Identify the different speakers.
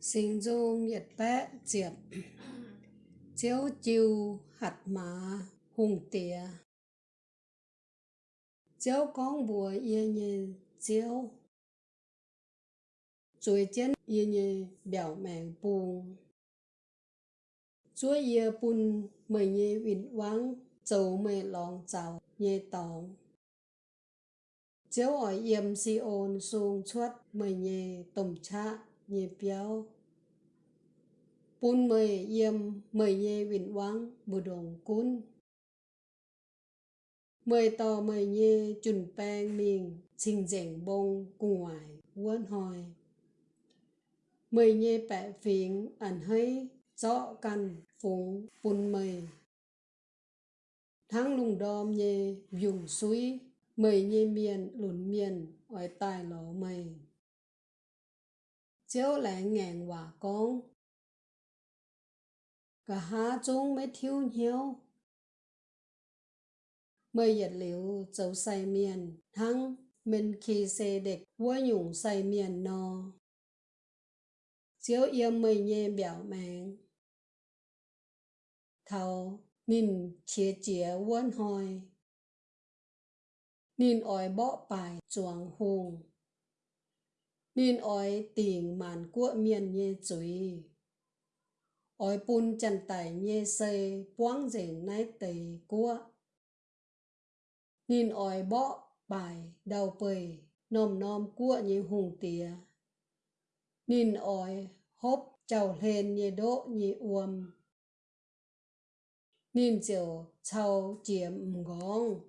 Speaker 1: Sinh du nhiệt bé diệp. Chiếu chiêu hạt mã hùng tía. Chiếu con bùa yên như chiếu. Chuối chân yên như biểu mẹn buồn Chúa yên bùn mời như vịnh vắng Châu mê lòng chào như tòng Chiếu ở yên si ôn xuống chuất mời như tổng trạng nhẹ béo bún mời yếm mời nhẹ vịnh vắng bù đồng cún. Mời tò mời nhẹ chuẩn bang miền trình rèn bông cùng ngoài quân hoài. Mời nhẹ bẻ phiền ẩn hơi rõ căn phùng bún mời tháng lùng đom nhẹ dùng suối mời nhẹ miền lùn miền ở tài lỗ mày chiếu lại ngàn hòa con. Cả há chung mới thiếu nhiều mới dịch liệu dấu say miền thăng, mình khi xe địch quá nhung say miền no chiếu yêu mới nhẹ biểu mạng. Thầu nhìn chia chia quân hồi nhìn ỏi bỏ bài chuồng hùng nên ỏi tiền màn của miền như chuối. Ỏi bún chân tài như xây quang dền nái tề của. Nên ỏi bọ bài đầu bầy nom nom của như hùng tía. Nên ỏi hốp chào lên như đỗ như uom nên chiều chào chiếm ngóng